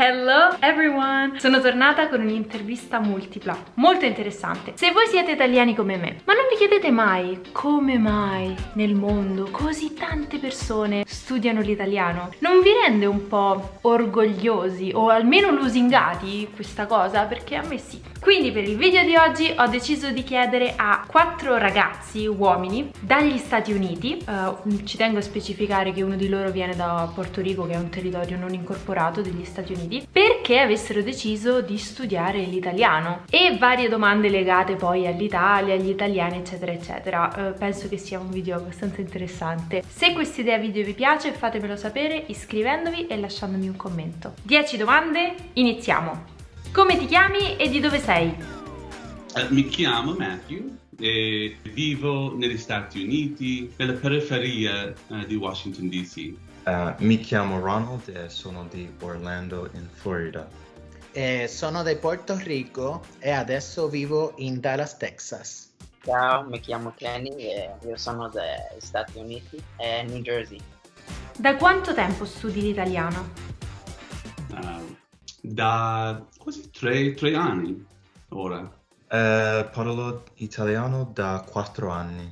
Hello everyone! Sono tornata con un'intervista multipla, molto interessante. Se voi siete italiani come me, ma non vi chiedete mai come mai nel mondo così tante persone studiano l'italiano? Non vi rende un po' orgogliosi o almeno lusingati questa cosa? Perché a me sì. Quindi per il video di oggi ho deciso di chiedere a quattro ragazzi, uomini, dagli Stati Uniti, uh, ci tengo a specificare che uno di loro viene da Porto Rico che è un territorio non incorporato degli Stati Uniti, Uniti perché avessero deciso di studiare l'italiano e varie domande legate poi all'Italia, agli italiani eccetera eccetera. Uh, penso che sia un video abbastanza interessante. Se questa idea video vi piace fatemelo sapere iscrivendovi e lasciandomi un commento. 10 domande, iniziamo! Come ti chiami e di dove sei? Uh, mi chiamo Matthew e vivo negli Stati Uniti, nella periferia uh, di Washington DC. Uh, mi chiamo Ronald e sono di Orlando in Florida. Eh, sono di Porto Rico e adesso vivo in Dallas, Texas. Ciao, mi chiamo Kenny e io sono degli Stati Uniti e New Jersey. Da quanto tempo studi l'italiano? Uh, da quasi tre, tre anni ora. Uh, parlo italiano da quattro anni.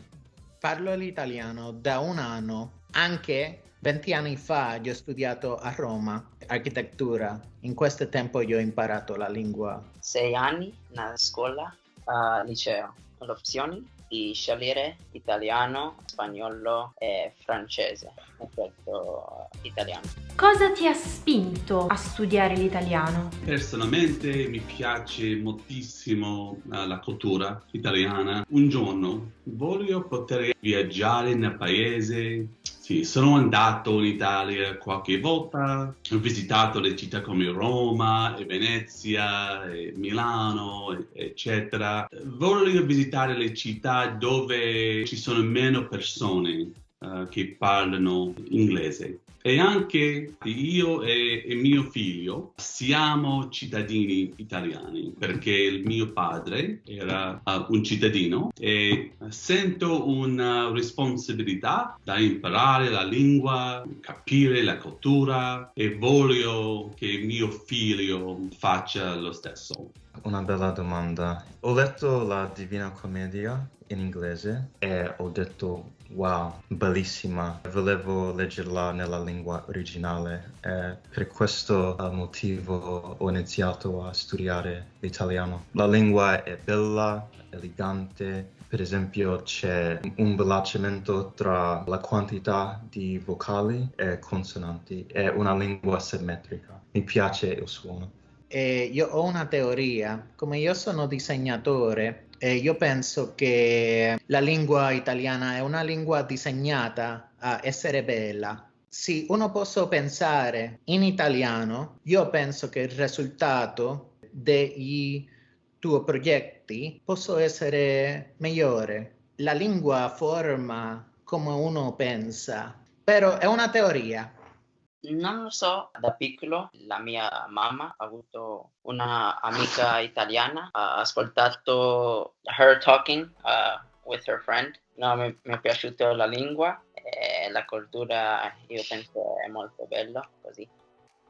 Parlo l'italiano da un anno, anche 20 anni fa io ho studiato a Roma architettura. In questo tempo io ho imparato la lingua. Sei anni nella scuola, al liceo. L'opzione di scegliere italiano, spagnolo e francese. Ho scelto italiano. Cosa ti ha spinto a studiare l'italiano? Personalmente mi piace moltissimo uh, la cultura italiana. Un giorno voglio poter viaggiare nel paese sì, sono andato in Italia qualche volta, ho visitato le città come Roma, e Venezia, e Milano, eccetera. Voglio visitare le città dove ci sono meno persone uh, che parlano inglese e anche io e, e, mio figlio siamo cittadini italiani perché il mio padre era uh, un cittadino e sento una responsabilità da imparare la lingua, capire la cultura e voglio che mio figlio faccia lo stesso. Una bella domanda. Ho letto la Divina Commedia in inglese e ho detto wow, bellissima. Volevo leggerla nella lingua originale e per questo motivo ho iniziato a studiare l'italiano. La lingua è bella, elegante, per esempio c'è un bilanciamento tra la quantità di vocali e consonanti, è una lingua simmetrica. Mi piace il suono. Eh, io ho una teoria, come io sono disegnatore, eh, io penso che la lingua italiana è una lingua disegnata a essere bella. Se uno può pensare in italiano, io penso che il risultato dei tuoi progetti possa essere migliore. La lingua forma come uno pensa, però è una teoria. Non lo so, da piccolo la mia mamma ha avuto una amica italiana, ha ascoltato her talking uh, with her friend. No, mi, mi, è piaciuta la lingua e la cultura, io penso è molto bella così.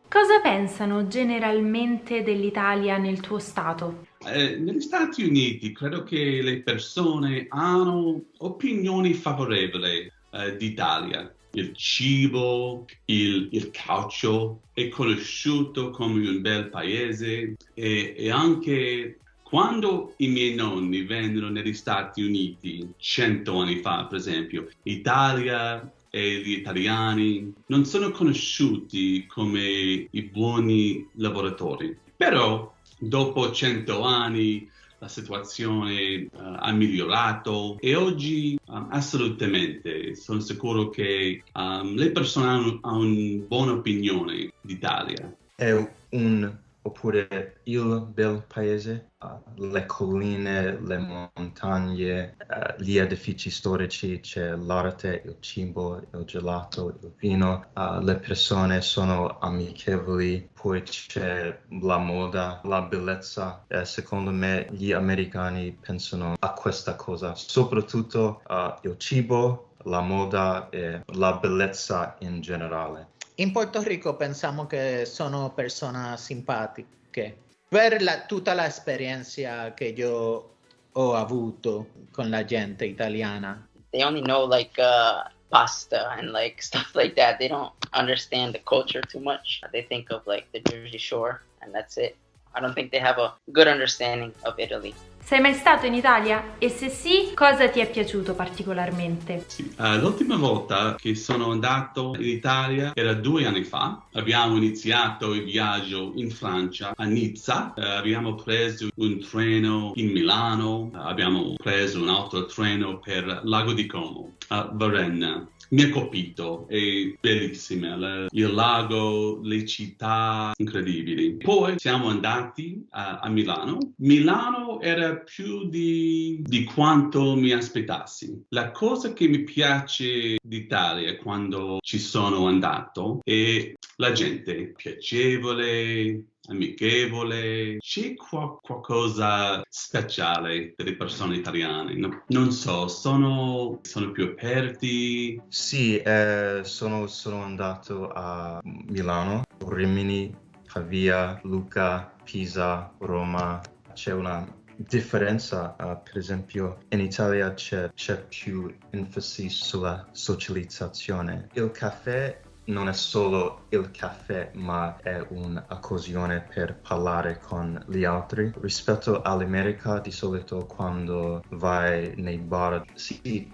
Cosa pensano generalmente dell'Italia nel tuo stato? Eh, negli Stati Uniti credo che le persone hanno opinioni favorevoli eh, d'Italia il cibo, il, il calcio, è conosciuto come un bel paese e, e anche quando i miei nonni vennero negli Stati Uniti cento anni fa, per esempio, Italia e gli italiani non sono conosciuti come i buoni lavoratori. Però dopo cento anni la situazione uh, ha migliorato e oggi um, assolutamente sono sicuro che um, le persone hanno, hanno una buona opinione d'Italia. È un oppure il bel paese, le colline, le montagne, uh, gli edifici storici, c'è l'arte, il cibo, il gelato, il vino, uh, le persone sono amichevoli, poi c'è la moda, la bellezza. Eh, secondo me gli americani pensano a questa cosa, soprattutto il cibo, la moda e la bellezza in generale. In Porto Rico pensiamo che sono persone simpatiche. Per la, tutta l'esperienza che io ho avuto con la gente italiana. They only know like uh, pasta and like stuff like that. They don't understand the culture too much. They think of like the Jersey Shore and that's it. I don't think they have a good understanding of Italy. Sei mai stato in Italia? E se sì, cosa ti è piaciuto particolarmente? Sì, uh, l'ultima volta che sono andato in Italia era due anni fa. Abbiamo iniziato il viaggio in Francia, a Nizza. Uh, abbiamo preso un treno in Milano. Uh, abbiamo preso un altro treno per Lago di Como, a Varenna mi ha colpito, è bellissima, il lago, le città incredibili. Poi siamo andati a, a Milano. Milano era più di, di, quanto mi aspettassi. La cosa che mi piace d'Italia quando ci sono andato è la gente piacevole, amichevole, c'è qua, qualcosa speciale per le persone italiane. No, non so, sono, sono, più aperti. Sì, eh, sono, sono andato a Milano, Rimini, Pavia, Lucca, Pisa, Roma. C'è una differenza, uh, per esempio in Italia c'è, c'è, più enfasi sulla socializzazione. Il caffè non è solo il caffè, ma è un'occasione per parlare con gli altri. Rispetto all'America, di solito quando vai nei bar, sì,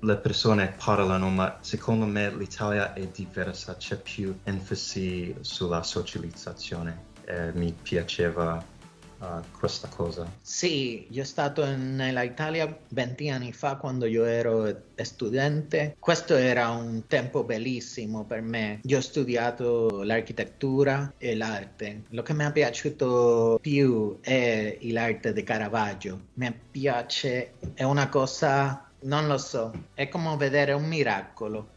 le persone parlano, ma secondo me l'Italia è diversa, c'è più enfasi sulla socializzazione. Eh, mi piaceva uh, questa cosa? Sì, io sono stato nell'Italia 20 anni fa quando io ero studente. Questo era un tempo bellissimo per me. Io ho studiato l'architettura e l'arte. Lo che mi è piaciuto più è l'arte di Caravaggio. Mi piace, è una cosa, non lo so, è come vedere un miracolo.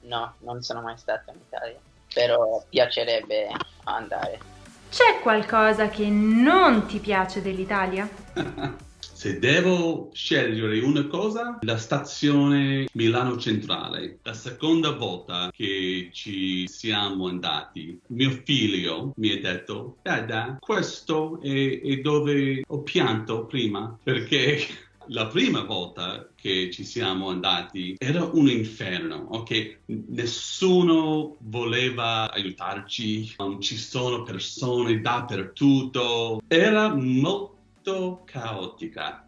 No, non sono mai stato in Italia, però piacerebbe andare. C'è qualcosa che non ti piace dell'Italia? Se devo scegliere una cosa, la stazione Milano Centrale. La seconda volta che ci siamo andati, mio figlio mi ha detto, Dada, questo è, è dove ho pianto prima, perché la prima volta che ci siamo andati era un inferno, ok? Nessuno voleva aiutarci, non ci sono persone dappertutto, era molto caotica.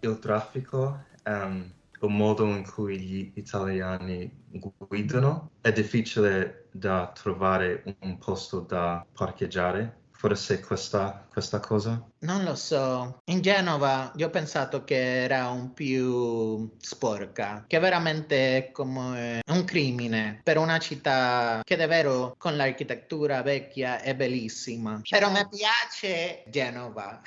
Il traffico, um, il modo in cui gli italiani guidano, è difficile da trovare un posto da parcheggiare forse questa, questa cosa? Non lo so. In Genova io ho pensato che era un più sporca, che veramente è come un crimine per una città che davvero con l'architettura vecchia è bellissima. Però mi piace Genova.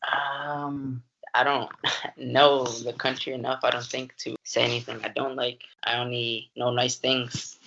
Um, I don't know the country enough, I don't think, to say anything I don't like. I only know nice things,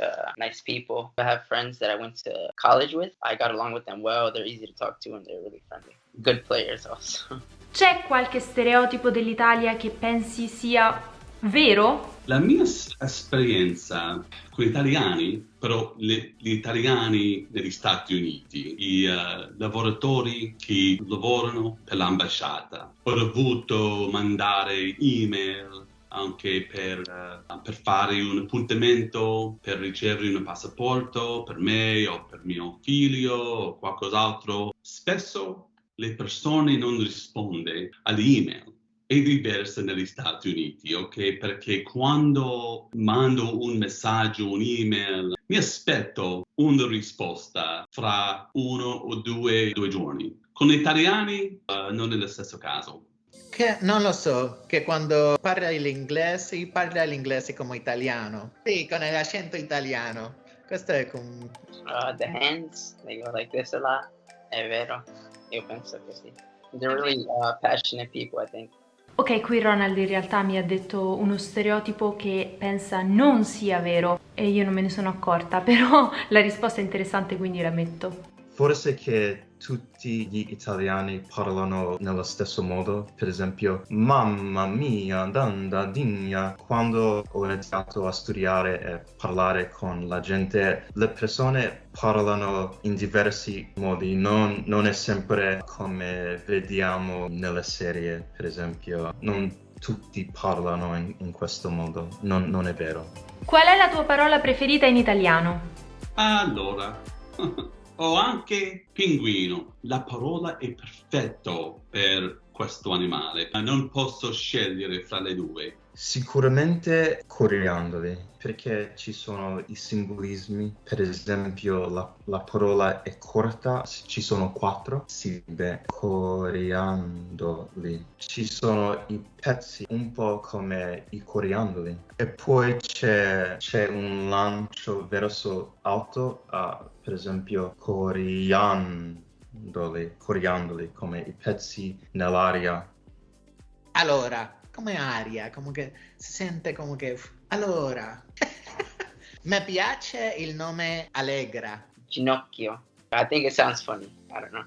uh, nice people. I have friends that I went to college with. I got along with them well. They're easy to talk to and they're really friendly. Good players also. C'è qualche stereotipo dell'Italia che pensi sia vero? La mia esperienza con gli italiani, però le, gli italiani negli Stati Uniti, i uh, lavoratori che lavorano per l'ambasciata, ho dovuto mandare email anche per, uh, per, fare un appuntamento, per ricevere un passaporto per me o per mio figlio o qualcos'altro. Spesso le persone non rispondono alle email è diversa negli Stati Uniti, ok? Perché quando mando un messaggio, un'email, mi aspetto una risposta fra uno o due, due giorni. Con gli italiani uh, non è lo stesso caso. Che non lo so, che quando parla l'inglese, parla l'inglese come italiano. Sì, con l'accento italiano. Questo è come... Uh, the hands, they go like this a lot. È vero, io penso così. They're really uh, passionate people, I think. Ok, qui Ronald in realtà mi ha detto uno stereotipo che pensa non sia vero e io non me ne sono accorta, però la risposta è interessante quindi la metto. Forse che tutti gli italiani parlano nello stesso modo, per esempio mamma mia, danda, digna. Quando ho iniziato a studiare e parlare con la gente, le persone parlano in diversi modi, non, non è sempre come vediamo nelle serie, per esempio. Non tutti parlano in, in questo modo, non, non è vero. Qual è la tua parola preferita in italiano? Allora, ho anche pinguino. La parola è perfetta per questo animale. Non posso scegliere fra le due. Sicuramente coriandoli, perché ci sono i simbolismi, per esempio la, la parola è corta, ci sono quattro sillabe, coriandoli. Ci sono i pezzi un po' come i coriandoli e poi c'è, un lancio verso alto, uh, per esempio coriandoli, coriandoli, come i pezzi nell'aria. Allora, come aria, come che si sente come che... Allora, mi piace il nome Allegra. Ginocchio. I think it sounds funny. I don't know.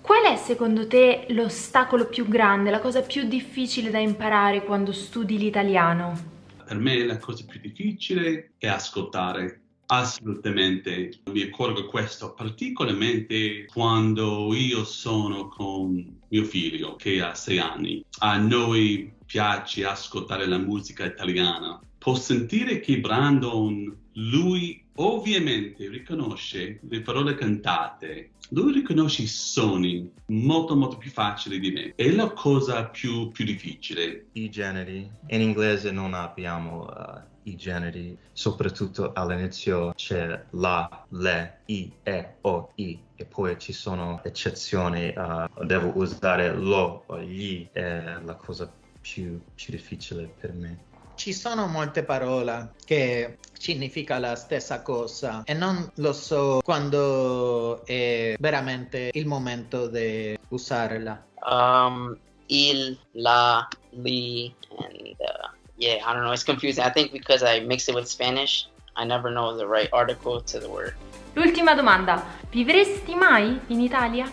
Qual è secondo te l'ostacolo più grande, la cosa più difficile da imparare quando studi l'italiano? Per me la cosa più difficile è ascoltare. Assolutamente, mi accorgo questo particolarmente quando io sono con mio figlio che ha sei anni. A noi piace ascoltare la musica italiana. Può sentire che Brandon, lui ovviamente riconosce le parole cantate, lui riconosce i suoni molto molto più facili di me. È la cosa più, più difficile. I generi. In inglese non abbiamo uh, i generi, soprattutto all'inizio c'è la, le, i, e, o, i e poi ci sono eccezioni, uh, devo usare lo o gli, è la cosa più, più difficile per me. Ci sono molte parole che significa la stessa cosa e non lo so quando è veramente il momento di usarla. Um, il, la, li, and uh, yeah, I don't know. It's confusing. I think because I mix it with Spanish, I never know the right article to the word. L'ultima domanda, vivresti mai in Italia?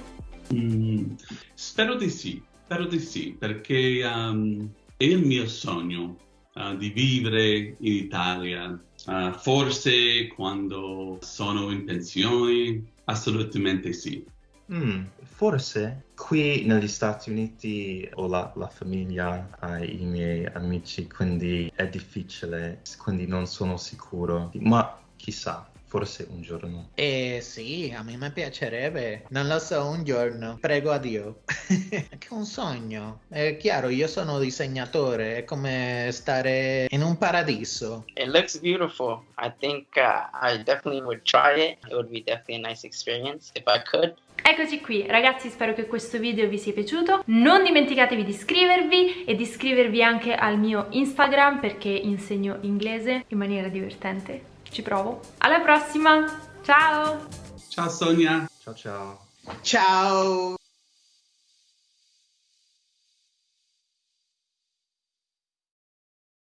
Mm, spero di sì, spero di sì, perché um, è il mio sogno uh, di vivere in Italia. Uh, forse quando sono in pensione, assolutamente sì. Mm, forse qui negli Stati Uniti ho la, la famiglia, i miei amici, quindi è difficile, quindi non sono sicuro, ma chissà forse un giorno. Eh sì, a me mi piacerebbe, non lo so, un giorno, prego a Dio. è un sogno, è chiaro, io sono disegnatore, è come stare in un paradiso. It looks beautiful. I think uh, I definitely would try it. It would be definitely a nice experience if I could. Eccoci qui ragazzi spero che questo video vi sia piaciuto non dimenticatevi di iscrivervi e di iscrivervi anche al mio Instagram perché insegno inglese in maniera divertente ci provo. Alla prossima, ciao! Ciao Sonia! Ciao ciao! Ciao!